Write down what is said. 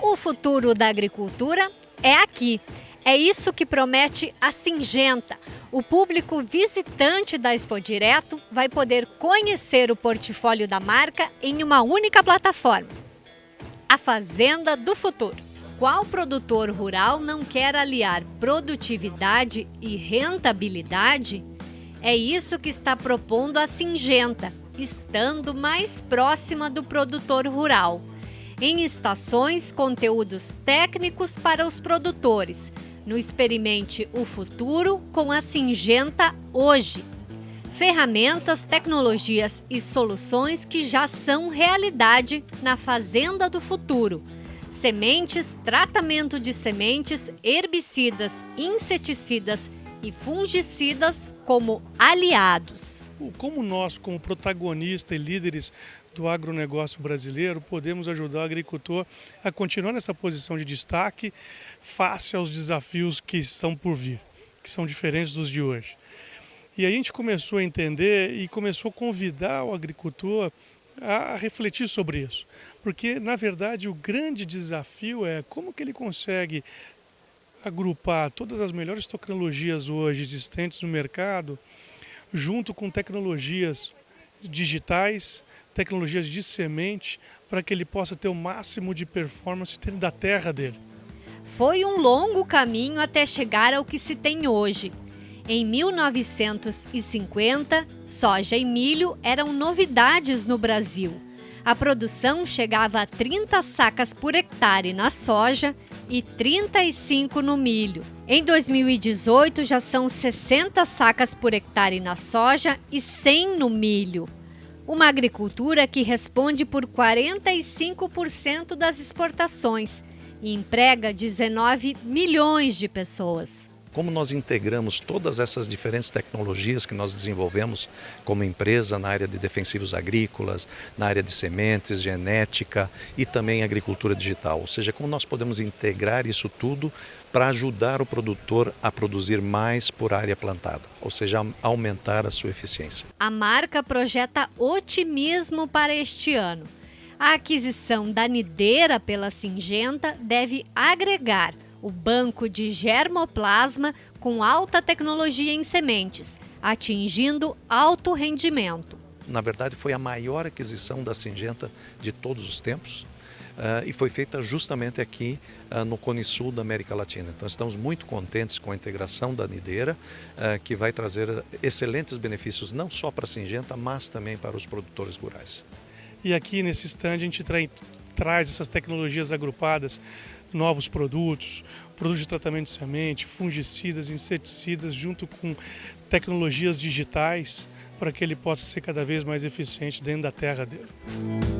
O futuro da agricultura é aqui. É isso que promete a Singenta. O público visitante da Expo Direto vai poder conhecer o portfólio da marca em uma única plataforma. A Fazenda do Futuro. Qual produtor rural não quer aliar produtividade e rentabilidade? É isso que está propondo a Singenta, estando mais próxima do produtor rural. Em estações, conteúdos técnicos para os produtores. No Experimente o Futuro com a Singenta hoje. Ferramentas, tecnologias e soluções que já são realidade na Fazenda do Futuro sementes, tratamento de sementes, herbicidas, inseticidas e fungicidas como aliados. Como nós, como protagonistas e líderes do agronegócio brasileiro, podemos ajudar o agricultor a continuar nessa posição de destaque face aos desafios que estão por vir, que são diferentes dos de hoje. E a gente começou a entender e começou a convidar o agricultor a refletir sobre isso. Porque, na verdade, o grande desafio é como que ele consegue agrupar todas as melhores tecnologias hoje existentes no mercado, junto com tecnologias digitais, tecnologias de semente, para que ele possa ter o máximo de performance da terra dele. Foi um longo caminho até chegar ao que se tem hoje. Em 1950, soja e milho eram novidades no Brasil. A produção chegava a 30 sacas por hectare na soja e 35 no milho. Em 2018 já são 60 sacas por hectare na soja e 100 no milho. Uma agricultura que responde por 45% das exportações e emprega 19 milhões de pessoas como nós integramos todas essas diferentes tecnologias que nós desenvolvemos como empresa na área de defensivos agrícolas, na área de sementes, genética e também agricultura digital. Ou seja, como nós podemos integrar isso tudo para ajudar o produtor a produzir mais por área plantada, ou seja, aumentar a sua eficiência. A marca projeta otimismo para este ano. A aquisição da Nideira pela Singenta deve agregar o banco de germoplasma com alta tecnologia em sementes, atingindo alto rendimento. Na verdade, foi a maior aquisição da Singenta de todos os tempos. Uh, e foi feita justamente aqui uh, no Cone Sul da América Latina. Então estamos muito contentes com a integração da Nideira, uh, que vai trazer excelentes benefícios não só para a Singenta, mas também para os produtores rurais. E aqui nesse stand a gente tra traz essas tecnologias agrupadas novos produtos, produtos de tratamento de semente, fungicidas, inseticidas, junto com tecnologias digitais, para que ele possa ser cada vez mais eficiente dentro da terra dele.